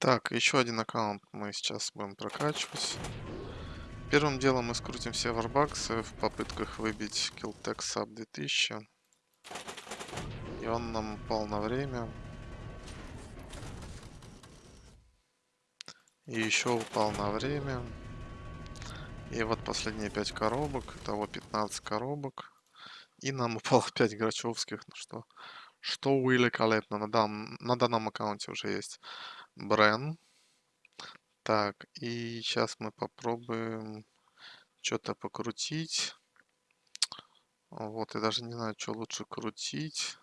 Так, еще один аккаунт мы сейчас будем прокачивать. Первым делом мы скрутим все варбаксы в попытках выбить Killtech Sub 2000. И он нам упал на время. И еще упал на время. И вот последние 5 коробок. Итого 15 коробок. И нам упало 5 грачевских. Ну что, что великолепно. На, дан, на данном аккаунте уже есть Брен. Так, и сейчас мы попробуем что-то покрутить. Вот, я даже не знаю, что лучше крутить.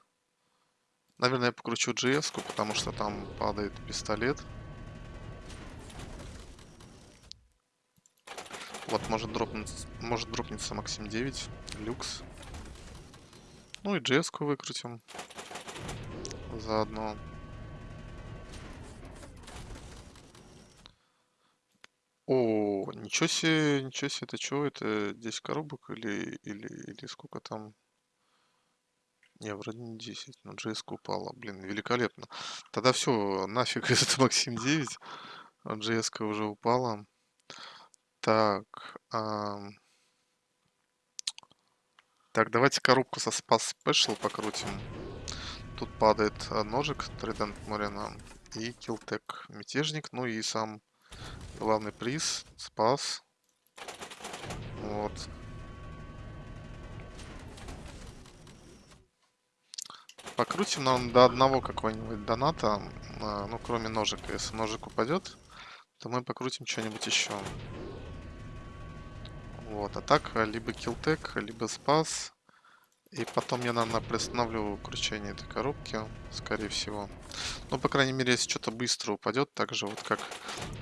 Наверное, я покручу GS, потому что там падает пистолет. Вот, может дропнуться, может дропнется Максим 9, люкс. Ну и GS выкрутим заодно. О, ничего себе, ничего себе, это что, это 10 коробок или, или, или сколько там? Не, вроде не 10, но GS упала, блин, великолепно. Тогда все, нафиг этот Максим 9, GS уже упала. Так, ам, так, давайте коробку со Spaz Special покрутим. Тут падает а, ножик Trident Морина и Килтек Мятежник, ну и сам Главный приз. Спас. Вот. Покрутим нам до одного какого-нибудь доната. А, ну, кроме ножика. Если ножик упадет, то мы покрутим что-нибудь еще. Вот. А так, либо килтек, либо спас. И потом я, наверное, приостановлю кручение этой коробки, скорее всего. Ну, по крайней мере, если что-то быстро упадет, так же вот как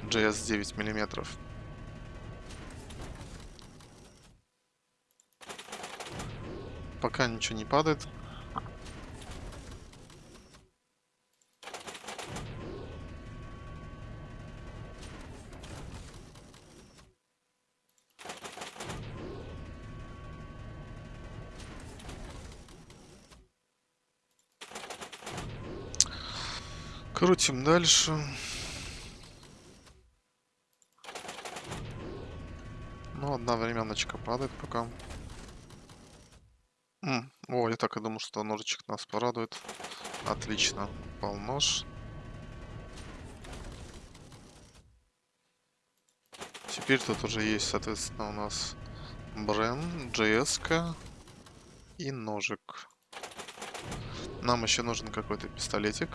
JS 9 миллиметров. Пока ничего не падает. Крутим дальше. Ну, одна временочка падает пока. М, О, я так и думал, что ножичек нас порадует. Отлично. Упал нож. Теперь тут уже есть, соответственно, у нас Брен, JS и ножик. Нам еще нужен какой-то пистолетик.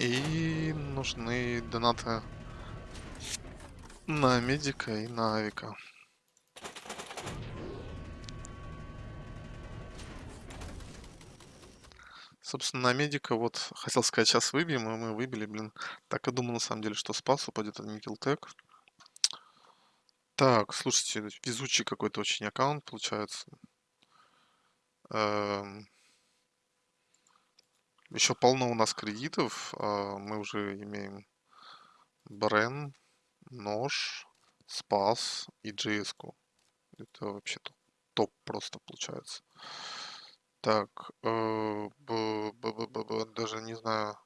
И нужны донаты на медика и на авика. Собственно, на медика вот хотел сказать, сейчас выбьем, и мы выбили, блин. Так и думал, на самом деле, что спас упадет, не килтек. Так, слушайте, везучий какой-то очень аккаунт получается. Эм... Еще полно у нас кредитов. А, мы уже имеем Брен, Нож, Спас и GS. -ку. Это вообще топ, топ просто получается. Так, э, б, б, б, б, б, даже не знаю.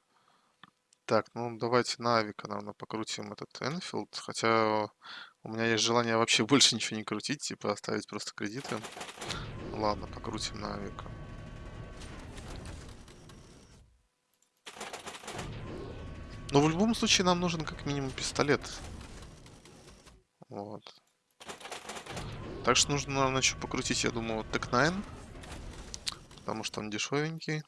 Так, ну давайте на Авика, наверное, покрутим этот Энфилд. Хотя у меня есть желание вообще больше ничего не крутить, типа оставить просто кредиты. Ладно, покрутим на. Но в любом случае нам нужен как минимум пистолет. Вот. Так что нужно, наверное, еще покрутить, я думаю, вот Тек 9. Потому что он дешевенький.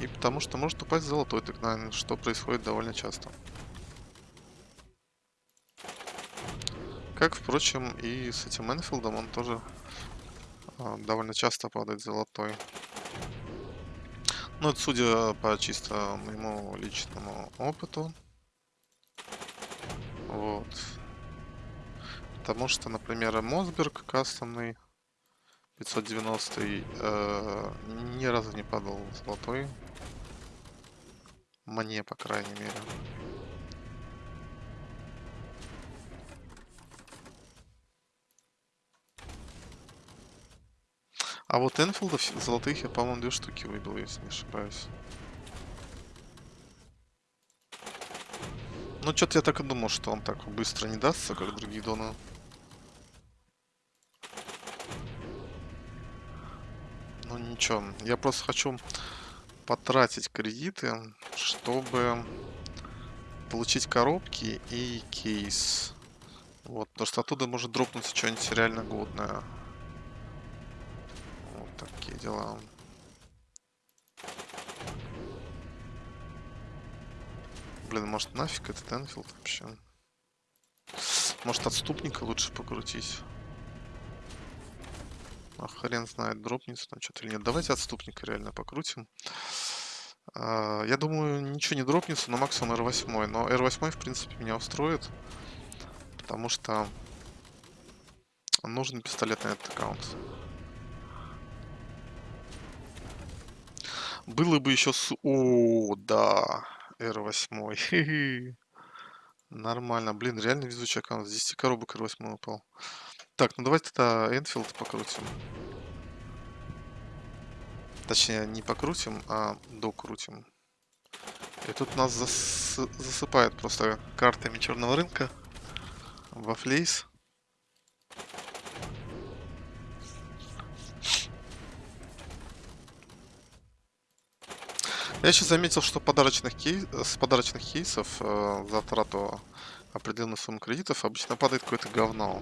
И потому что может упасть золотой Тек 9, что происходит довольно часто. Как, впрочем, и с этим Энфилдом он тоже а, довольно часто падает золотой. Ну, это судя по чисто моему личному опыту. Вот. Потому что, например, Мосберг кастомный 590 э, ни разу не падал золотой. Мне, по крайней мере. А вот Энфилдов золотых я, по-моему, две штуки выбил, если не ошибаюсь. Ну, что-то я так и думал, что он так быстро не дастся, как другие доны. Ну, ничего. Я просто хочу потратить кредиты, чтобы получить коробки и кейс. Вот, потому что оттуда может дропнуться что-нибудь реально годное. Дела. Блин, может нафиг этот Энфилд вообще? Может отступника лучше покрутить? А хрен знает, дропнется там что-то или нет. Давайте отступника реально покрутим. А, я думаю, ничего не дропнется, но максимум R8. Но R8, в принципе, меня устроит. Потому что нужен пистолет на этот аккаунт. Было бы еще с... О, да. R8. Нормально. Блин, реально везучий аккаунт. С 10 коробок R8 упал. Так, ну давайте тогда Энфилд покрутим. Точнее, не покрутим, а докрутим. И тут нас зас... засыпает просто картами черного рынка во флейс. Я еще заметил, что подарочных кейс, с подарочных кейсов э, за трату определенной суммы кредитов обычно падает какое-то говно.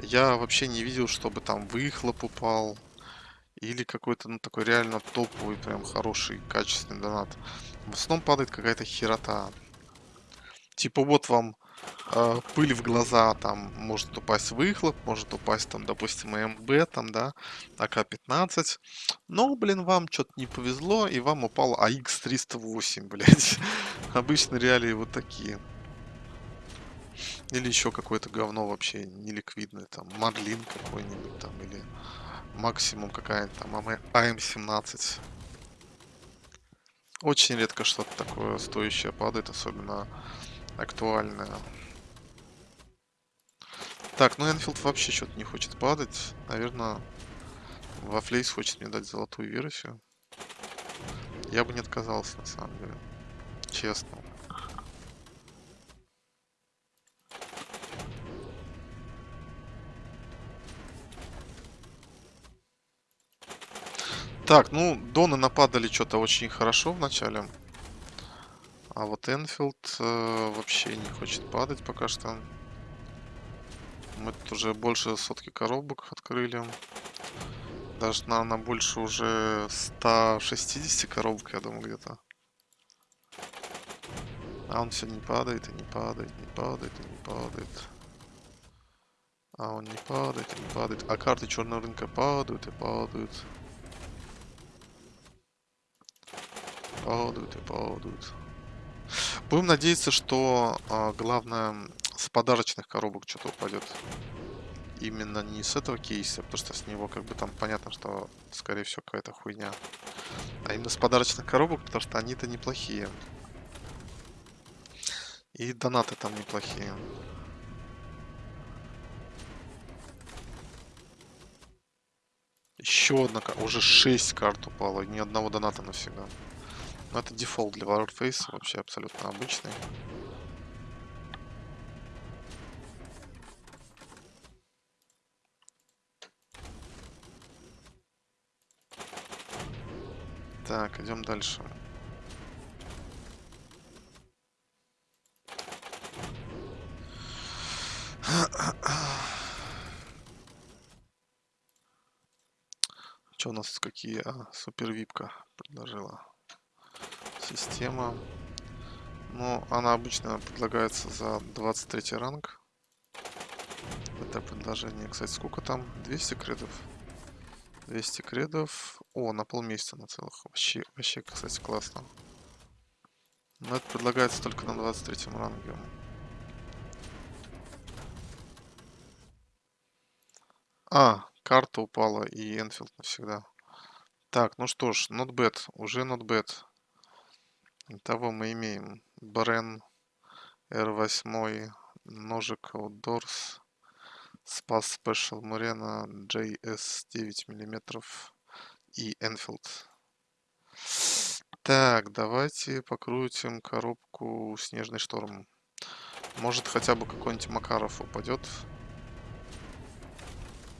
Я вообще не видел, чтобы там выхлоп упал. Или какой-то, ну, такой реально топовый, прям хороший, качественный донат. В основном падает какая-то херота. Типа вот вам э, пыль в глаза, там может упасть выхлоп, может упасть там, допустим, МБ, там, да, АК-15. Но, блин, вам что-то не повезло, и вам упал АХ-308, блядь. Обычно реалии вот такие. Или еще какое-то говно вообще неликвидное, там, Мадлин какой-нибудь там, или максимум какая-нибудь там АМ-17. Очень редко что-то такое стоящее падает, особенно актуальное. Так, ну Энфилд вообще что-то не хочет падать. Наверное, во Флейс хочет мне дать золотую версию. Я бы не отказался, на самом деле. Честно. Так, ну, Доны нападали что-то очень хорошо в начале. А вот Энфилд э, вообще не хочет падать пока что. Мы тут уже больше сотки коробок открыли. Даже на, на больше уже 160 коробок, я думаю, где-то. А он все не падает и не падает, не падает и не падает. А он не падает и не падает. А карты черного рынка падают и падают. Падают и падают. Будем надеяться, что а, главное с подарочных коробок что-то упадет. Именно не с этого кейса, потому что с него как бы там понятно, что скорее всего какая-то хуйня. А именно с подарочных коробок, потому что они-то неплохие. И донаты там неплохие. Еще одна, уже 6 карт упало, ни одного доната навсегда. Но это дефолт для Warface, вообще абсолютно обычный. Так, идем дальше. Что у нас какие? А, супер випка предложила система. Ну, она обычно предлагается за 23 ранг. Это предложение. Кстати, сколько там? 200 кредов. 200 кредов. О, на полмесяца на целых. Вообще, вообще, кстати, классно. Но это предлагается только на 23 ранге. А, карта упала и Энфилд навсегда. Так, ну что ж, not bad. Уже not bad. Итого мы имеем Брен R8, ножик Outdoors, Спас Special Murena JS 9 мм и Enfield. Так, давайте покрутим коробку «Снежный шторм». Может, хотя бы какой-нибудь Макаров упадет.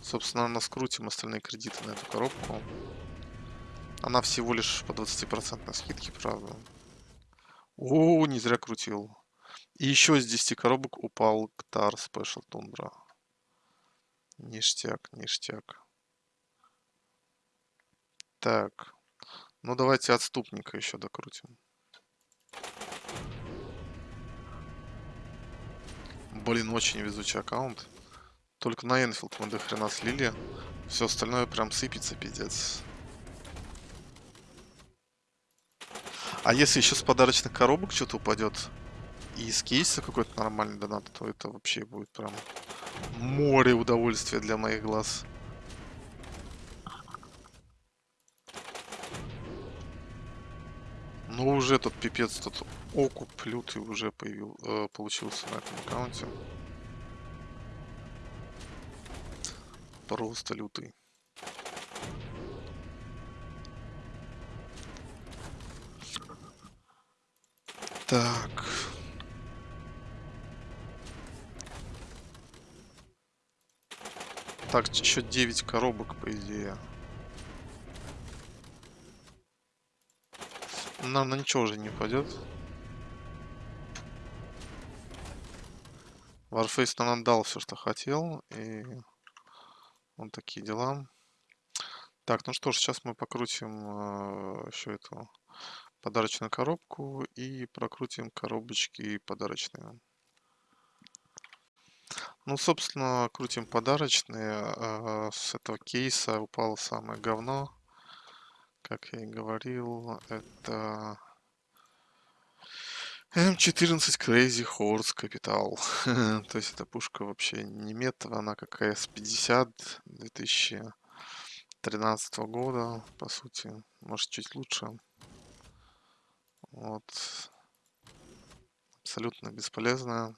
Собственно, наскрутим остальные кредиты на эту коробку. Она всего лишь по 20% скидке, правда. О, не зря крутил. И еще из 10 коробок упал Ктар Special Tundra. Ништяк, ништяк. Так. Ну, давайте отступника еще докрутим. Блин, очень везучий аккаунт. Только на Энфилд мы до хрена слили. Все остальное прям сыпется, пиздец. А если еще с подарочных коробок что-то упадет, и из кейса какой-то нормальный донат, то это вообще будет прям море удовольствия для моих глаз. Ну уже тут пипец, тут окуп лютый уже появил, э, получился на этом аккаунте. Просто лютый. Так, еще 9 коробок, по идее. Наверное, ничего уже не упадет. Warface нам дал все, что хотел. И вот такие дела. Так, ну что ж, сейчас мы покрутим э, еще эту подарочную коробку и прокрутим коробочки подарочные. Ну, собственно, крутим подарочные. Э, с этого кейса упало самое говно. Как я и говорил, это М14 Crazy Horse Capital. То есть эта пушка вообще не метовая, она как С-50 2013 года, по сути. Может, чуть лучше. Вот. Абсолютно бесполезная.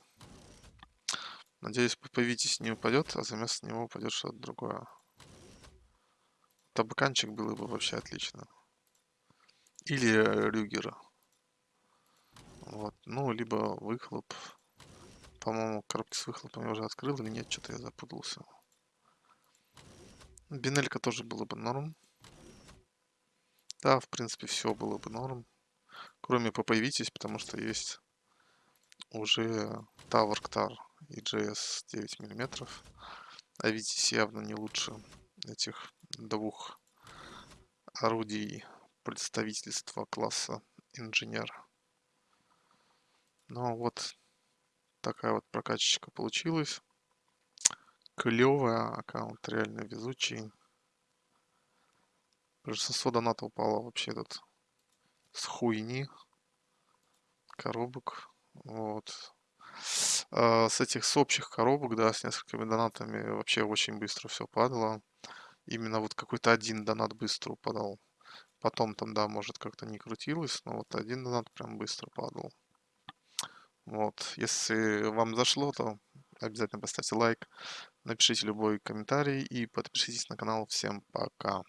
Надеюсь, появитесь не упадет, а вместо него упадет что-то другое. Табаканчик было бы вообще отлично. Или Рюгера. Вот. Ну, либо выхлоп. По-моему, коробки с выхлопом я уже открыл или нет, что-то я запутался. Бинелька тоже было бы норм. Да, в принципе, все было бы норм. Кроме появитесь, потому что есть уже Tower Ktar и JS 9 мм. А видите, явно не лучше этих двух орудий представительства класса инженер. Ну вот такая вот прокачечка получилась. Клевая, аккаунт реально везучий. Большинство доната упало вообще тут с хуйни коробок. Вот. А, с этих с общих коробок, да, с несколькими донатами вообще очень быстро все падало. Именно вот какой-то один донат быстро упадал. Потом там, да, может как-то не крутилось, но вот один донат прям быстро падал. Вот, если вам зашло, то обязательно поставьте лайк, напишите любой комментарий и подпишитесь на канал. Всем пока.